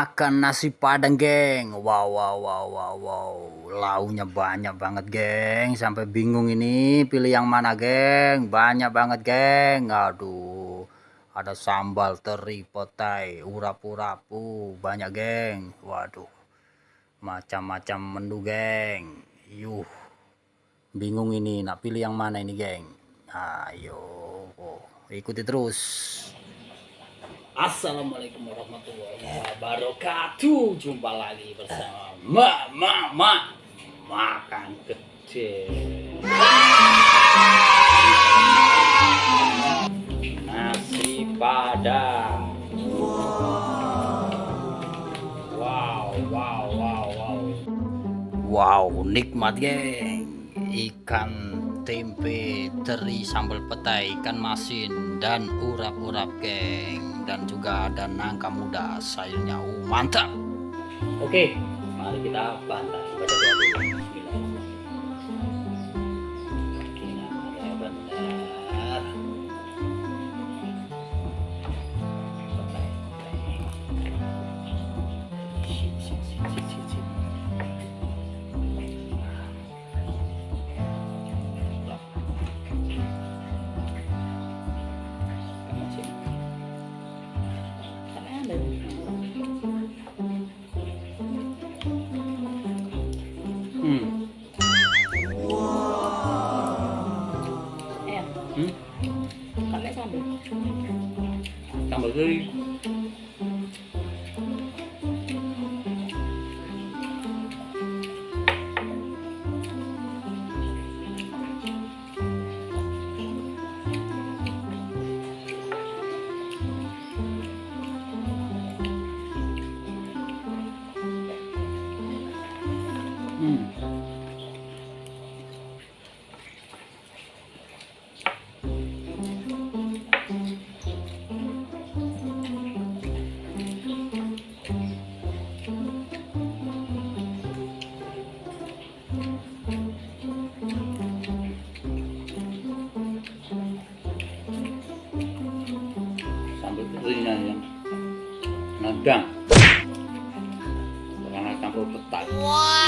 makan nasi padang geng. Wow wow wow wow wow. Launya banyak banget geng. Sampai bingung ini pilih yang mana geng. Banyak banget geng. Aduh ada sambal teri potai urap-urapu. Banyak geng. Waduh macam-macam menu geng. Yuh bingung ini. Nak pilih yang mana ini geng? Ayo oh, ikuti terus Assalamualaikum warahmatullahi wabarakatuh. Jumpa lagi bersama Mak Mak Mak. Makan kecil. Nasi padang. Wow wow wow wow. Wow nikmat geng. Ikan tempe teri sambal petai ikan masin dan urap-urap geng. Dan juga ada nangka muda sayurnya uh, mantap. Oke mari kita bantai baca doa dulu Hmm. Ayan. Hmm? Kami sambal. Sambal teri. Hmm. 都是胆。哇！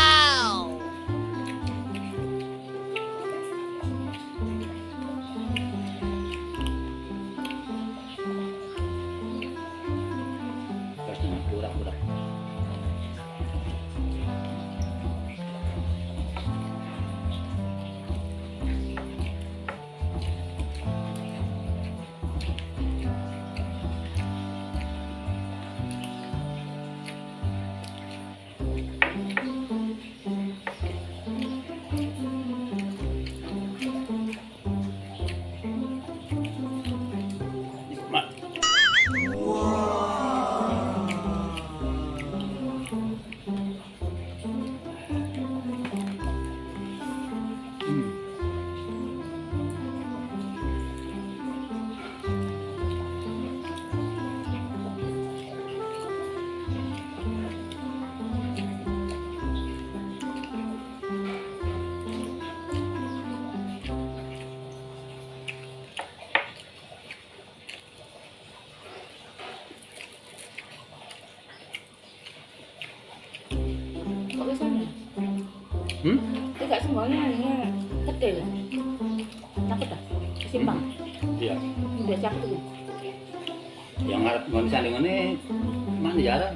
Hmm? Tidak semuanya ini kecil. Takut tak? Simpang. Iya. Udah tuh. Yang ngarep ngon sanding ini mana jalan?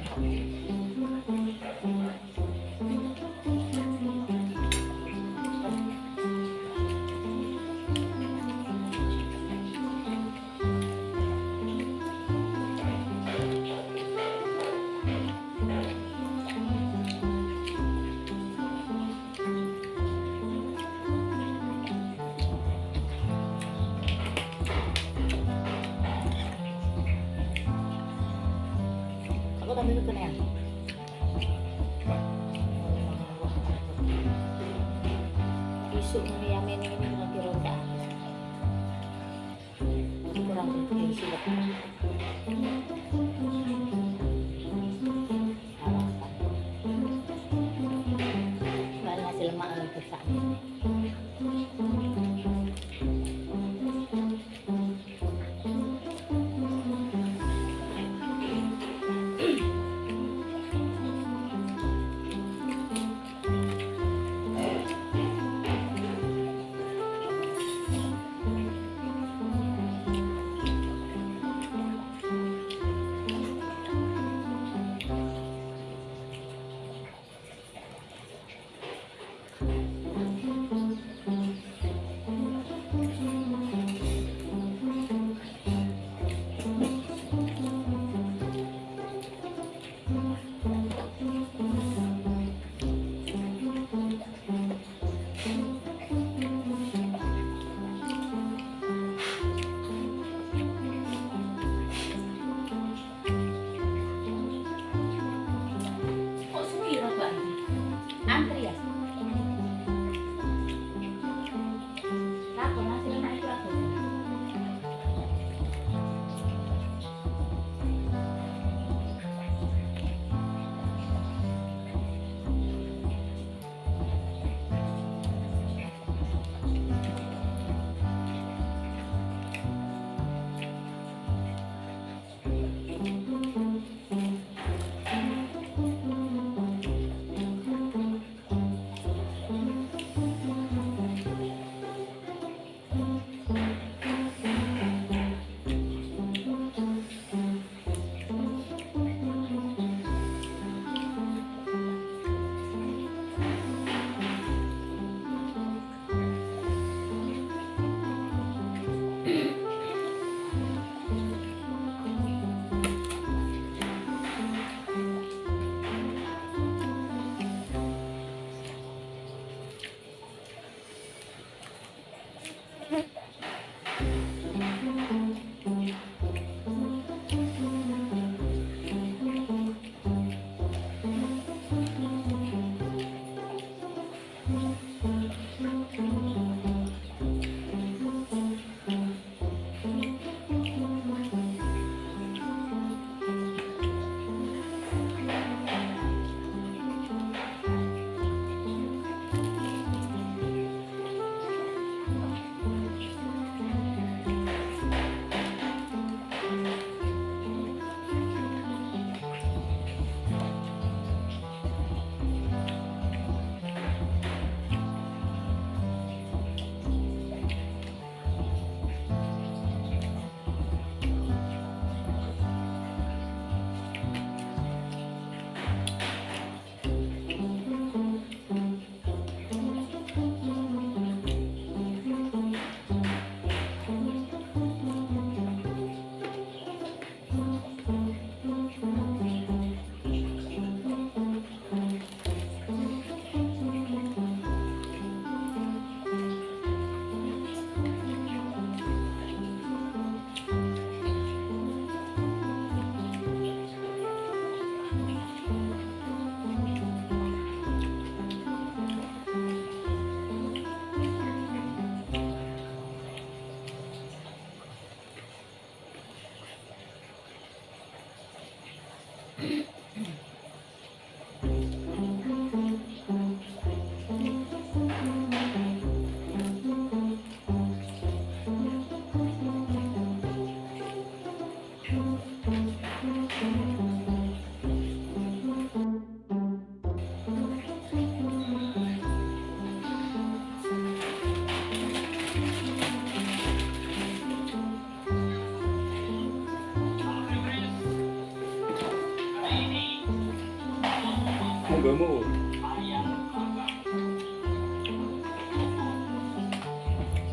ก็นึก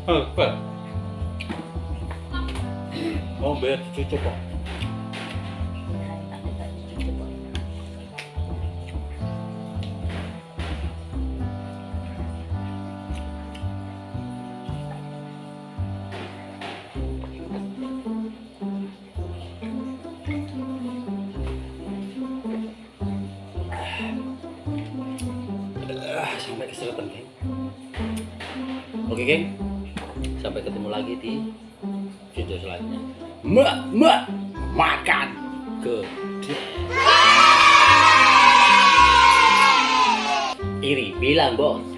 Apa? Oh, biar cucuk kok. Ah, Oke, geng. Sampai ketemu lagi di video selanjutnya. Mak, mak, makan ke Iri bilang, Bos.